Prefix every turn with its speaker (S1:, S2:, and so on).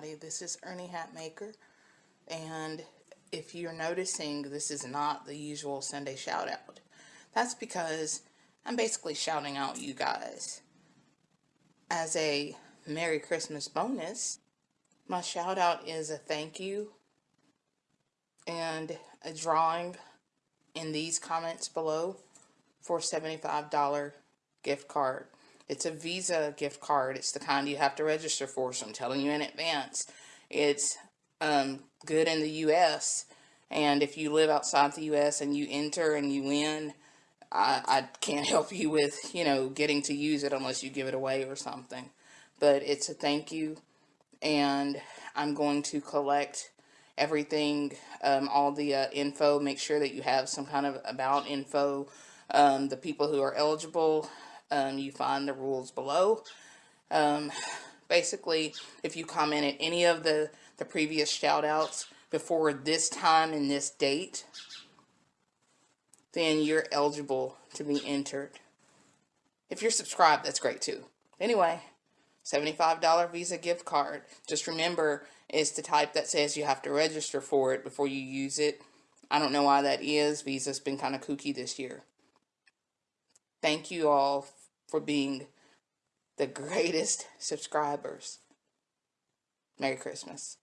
S1: this is Ernie Hatmaker, and if you're noticing, this is not the usual Sunday shout out. That's because I'm basically shouting out you guys. As a Merry Christmas bonus, my shout out is a thank you and a drawing in these comments below for $75 gift card. It's a Visa gift card. It's the kind you have to register for, so I'm telling you in advance. It's um, good in the U.S., and if you live outside the U.S. and you enter and you win, I, I can't help you with, you know, getting to use it unless you give it away or something. But it's a thank you, and I'm going to collect everything, um, all the uh, info, make sure that you have some kind of about info, um, the people who are eligible, um, you find the rules below. Um, basically, if you comment at any of the, the previous shout outs before this time and this date, then you're eligible to be entered. If you're subscribed, that's great too. Anyway, $75 Visa gift card. Just remember, it's the type that says you have to register for it before you use it. I don't know why that is. Visa's been kind of kooky this year. Thank you all for being the greatest subscribers. Merry Christmas.